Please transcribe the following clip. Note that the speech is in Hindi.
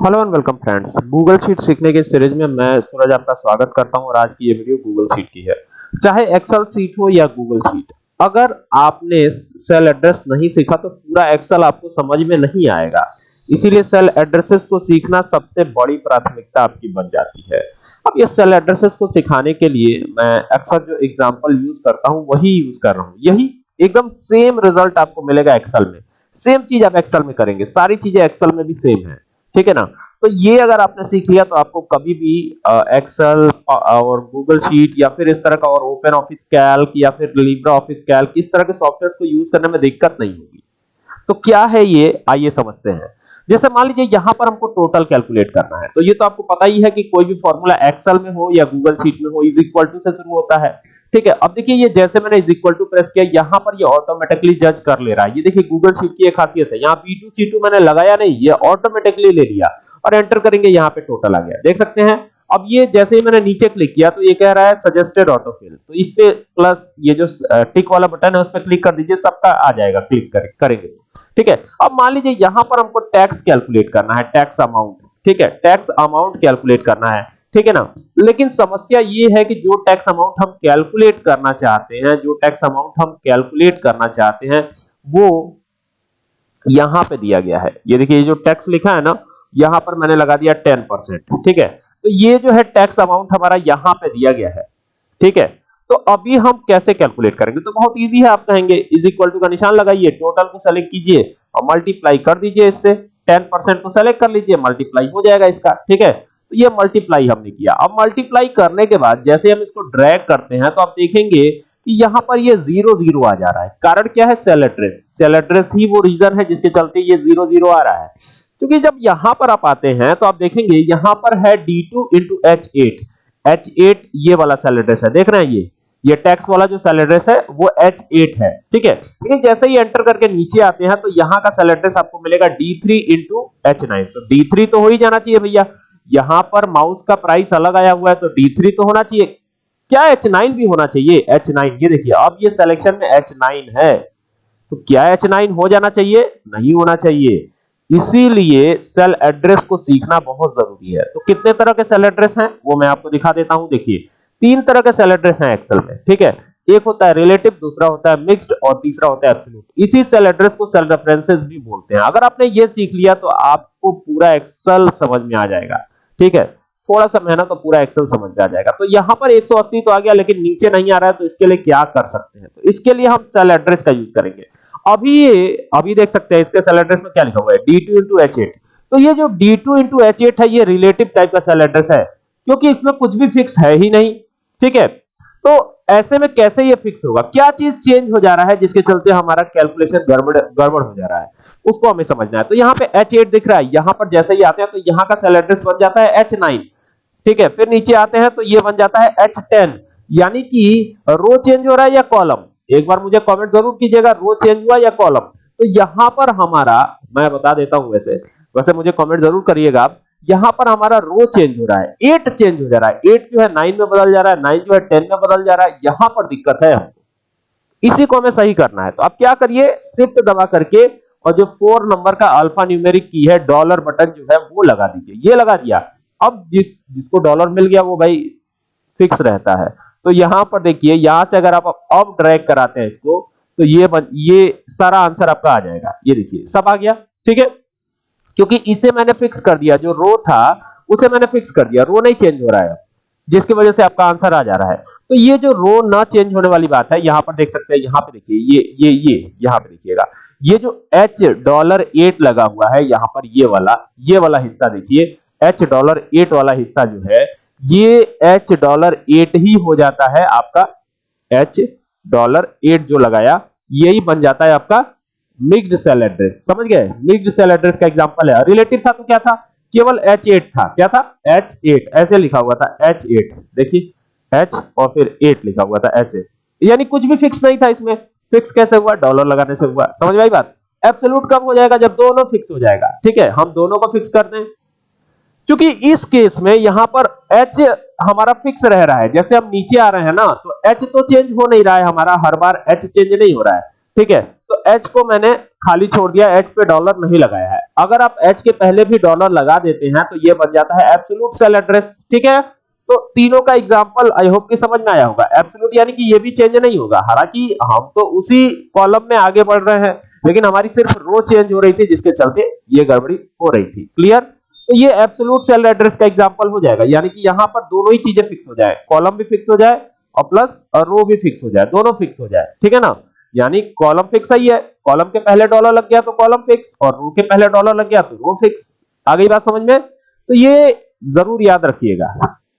Hello and welcome friends Google sheet सीखने के सीरीज़ में मैं सूरज आपका स्वागत करता हूँ और आज की ये वीडियो गूगल शीट की है। चाहे एक्सेल शीट हो या गूगल शीट अगर आपने सेल एड्रेस नहीं सीखा तो पूरा एक्सेल आपको समझ में नहीं आएगा। इसीलिए सेल एड्रेसेस को सीखना सबसे बड़ी प्राथमिकता आपकी बन जाती है। अब ये सेल एड्रेसेस को सिखाने के लिए मैं अक्सर जो एग्जांपल यूज़ करता हूँ, वही यूज़ कर रहा हूँ। यही एकदम सेम रिज़ल्ट आपको मिलेगा एक्सेल में। सेम चीज़ आप एक्सेल में करेंगे। सारी चीज़ें एक्सेल में भी सेम है। ठीक है ना? तो ये अगर आपने सीख लिया तो आपको कभी भी एक्सेल और गूगल शीट या फिर इस तरह का और ओपन ऑफ़िस कैल्क या फिर लिब्रा ऑफ़िस कैल्क इस तरह के सॉफ्टवेयर को यूज़ करने में दिक्कत नहीं होगी। तो क्या है ये? आइए समझते हैं। जैसे मान लीजिए, यहाँ पर हमको टोटल कैलकुलेट करना है। तो ये तो आपको पता ही है कि कोई भी फॉर्मूला एक्सेल में हो या गूगल शीट में हो इज़ इक्वल टू से शुरू होता है। ठीक है अब देखिए ये जैसे मैंने इज़ इक्वल टू प्रेस किया यहाँ पर ये ऑटोमेटिकली जज कर ले रहा है। ये देखिए गूगल शीट की एक खासियत है। यहाँ B2 C2 मैंने लगाया नहीं ये ऑटोमेटिकली ले लिया और एंटर करेंगे यहाँ पे टोटल आ गया। देख सकते हैं? अब ये जैसे ही मैंने नीचे क्लिक किया तो ये कह रहा है सजेस्टेड ऑटोफिल तो इस पे प्लस ये जो टिक वाला बटन है उस पर क्लिक कर दीजिए सबका आ जाएगा क्लिक कर, करेंगे। ठीक है? अब मान लीजिए यहाँ पर हमको टैक्स कैलकुलेट करना है टैक्स अमाउंट ठीक है? टैक्स अमाउंट कैलकुलेट करना है। ठीक है ना? लेकिन समस्या ये है कि जो टैक्स अमाउंट हम कैलकुलेट करना चाहते हैं, जो टैक्स अमाउंट हम कैलकुलेट करना चाहते हैं, वो यहाँ पे दिया गया है। ये देखिए जो टैक्स लिखा है ना, यहाँ पर मैंने लगा दिया टेन परसेंट ठीक है? तो ये जो है टैक्स अमाउंट हमारा यहाँ पे दिया गया है, ठीक है? तो अभी हम कैसे कैलकुलेट करेंगे? तो बहुत इजी है, आप कहेंगे इज़ इक्वल टू का निशान लगाइए टोटल को सेलेक्ट कीजिए और मल्टीप्लाई कर दीजिए इससे टेन परसेंट को सेलेक्ट कर लीजिए मल्टीप्लाई हो जाएगा इसका, ठीक है? तो ये मल्टीप्लाई हमने किया। अब मल्टीप्लाई करने के बाद जैसे हम इसको ड्रैग करते हैं तो आप देखेंगे कि यहाँ पर ये ज़ीरो ज़ीरो आ जा रहा है। कारण क्या है? सेल एड्रेस सेल एड्रेस ही वो रीजन है जिसके चलते ये ज़ीरो ज़ीरो आ रहा है। क्योंकि जब यहाँ पर आप आते हैं तो आप देखेंगे यहाँ पर है D2 into H eight H eight ये वाला सेल एड्रेस है। देख रहे हैं ये? ये टैक्स वाला जो सेल एड्रेस है, वो H8 है। ठीक है? लेकिन जैसे ही एंटर करके नीचे आते हैं तो यहाँ का सेल एड्रेस आपको मिलेगा D3 इंटू एच तो D3 तो हो ही जाना चाहिए भैया। यहाँ पर माउस का प्राइस अलग आया हुआ है तो D3 तो होना चाहिए। क्या H9 भी होना चाहिए? H9 ये देखिए, अब ये सिलेक्शन में H9 है। तो क्या H9 हो जाना चाहिए? नहीं होना चाहिए। इसीलिए सेल एड्रेस को सीखना बहुत ज़रूरी है। तो कितने तरह के सेल एड्रेस हैं, वो मैं आपको दिखा देता हूँ। देखिए, तीन तरह के सेल एड्रेस हैं एक्सेल में, ठीक है? एक होता है रिलेटिव दूसरा होता है मिक्स्ड और तीसरा होता है एब्सोल्यूट इसी सेल एड्रेस को सेल रेफरेंसेस भी बोलते हैं। अगर आपने ये सीख लिया तो आपको पूरा एक्सेल समझ में आ जाएगा। ठीक है? थोड़ा सा मेहनत तो पूरा एक्सेल समझ में आ जाएगा। तो यहाँ पर 180 तो आ गया, लेकिन नीचे नहीं आ रहा है तो इसके लिए क्या कर सकते हैं? तो इसके लिए हम सेल एड्रेस का यूज़ करेंगे। अभी अभी देख सकते हैं, इसके सेल एड्रेस में क्या लिखा हुआ है? D2 into H8 तो ये जो D2 into H8 है, ये रिलेटिव टाइप का सेल एड्रेस है, क्योंकि इसमें कुछ भी फिक्स है ही नहीं। ठीक है? तो ऐसे में कैसे ये फिक्स होगा? क्या चीज़ चेंज हो जा रहा है जिसके चलते हमारा कैलकुलेशन गड़बड़ गड़बड़ हो जा रहा है? उसको हमें समझना है। तो यहाँ पे H8 दिख रहा है। यहाँ पर जैसे ही आते हैं तो यहाँ का सेल एड्रेस बन जाता है H9 ठीक है? फिर नीचे आते हैं तो ये बन जाता है H10 यानी कि रो चेंज हो रहा है या कॉलम एक बार मुझे कमेंट ज़रूर कीजिएगा रो चेंज हुआ या कॉलम तो यहाँ पर हमारा, मैं बता देता हूँ वैसे। वैसे मुझे कमेंट ज़रूर करिएगा आप। यहाँ पर हमारा रो चेंज हो रहा है एट चेंज हो जा रहा है। एट जो है नाइन में बदल जा रहा है नाइन जो है टेन में बदल जा रहा है यहाँ पर दिक्कत है हमको। इसी को हमें सही करना है। तो आप क्या करिए शिफ्ट दबा करके और जो फोर नंबर का अल्फ़ा न्यूमेरिक की है डॉलर बटन जो है वो लगा दीजिए। ये लगा दिया। अब जिस जिसको डॉलर मिल गया वो भाई फिक्स रहता है। तो यहाँ पर देखिए यहाँ से अगर आप अब ड्रैग कराते हैं इसको तो ये बन, ये सारा आंसर आपका आ जाएगा। ये देखिए सब आ गया? ठीक है? क्योंकि इसे मैंने फिक्स कर दिया, जो रो था, उसे मैंने फिक्स कर दिया रो नहीं चेंज हो रहा है। जिसकी वजह से आपका आंसर आ जा रहा है। तो ये जो रो ना चेंज होने वाली बात है, यहाँ पर देख सकते हैं, यहाँ पर देखिए, ये ये ये, यहाँ पर देखिएगा। ये जो एच डॉलर एट लगा हुआ है, यहाँ पर ये वाला ये वाला हिस्सा देखिए एच डॉलर एट वाला हिस्सा जो है, ये एच डॉलर एट ही हो जाता है आपका एच डॉलर एट जो लगाया, यही बन जाता है आपका मिक्स्ड सेल एड्रेस। समझ गए? मिक्स्ड सेल एड्रेस का एग्जांपल है। रिलेटिव था तो क्या था? केवल एच एट था। क्या था? एच एट ऐसे लिखा हुआ था एच एट देखिए एच और फिर एट लिखा हुआ था ऐसे। यानी कुछ भी फिक्स नहीं था इसमें। फिक्स कैसे हुआ? डॉलर लगाने से हुआ। समझ में आई बात? एब्सोल्यूट कब हो जाएगा? जब दोनों फिक्स हो जाएगा। ठीक है? हम दोनों को फिक्स कर दें। क्योंकि इस केस में यहाँ पर h हमारा फिक्स रह रहा है। जैसे हम नीचे आ रहे हैं ना तो h तो चेंज हो नहीं रहा है हमारा। हर बार h चेंज नहीं हो रहा है। ठीक है? तो एच को मैंने खाली छोड़ दिया एच पे डॉलर नहीं लगाया है। अगर आप एच के पहले भी डॉलर लगा देते हैं तो ये बन जाता है एब्सोल्यूट सेल एड्रेस ठीक है? तो तीनों का एग्जांपल आई होप कि समझ में आया होगा। एब्सोल्यूट यानी कि ये भी चेंज नहीं होगा। हालाँकि हम तो उसी कॉलम में आगे बढ़ रहे हैं, लेकिन हमारी सिर्फ़ रो चेंज हो रही थी, जिसके चलते ये गड़बड़ी हो रही थी। क्लियर तो ये एब्सोल्यूट सेल एड्रेस का एग्जांपल हो जाएगा। यानी कि यहाँ पर दोनों ही चीज़ें फिक्स हो जाए। कॉलम भी फिक्स हो जाए और प्लस रो भी फिक्स हो जाए। दोनों फिक्स हो जाए। ठीक है ना? यानी कॉलम फिक्स ही है। कॉलम के पहले डॉलर लग गया तो कॉलम फिक्स, और रो के पहले डॉलर लग गया तो रो फिक्स। आ गई बात समझ में? तो ये ज़रूर याद रखिएगा।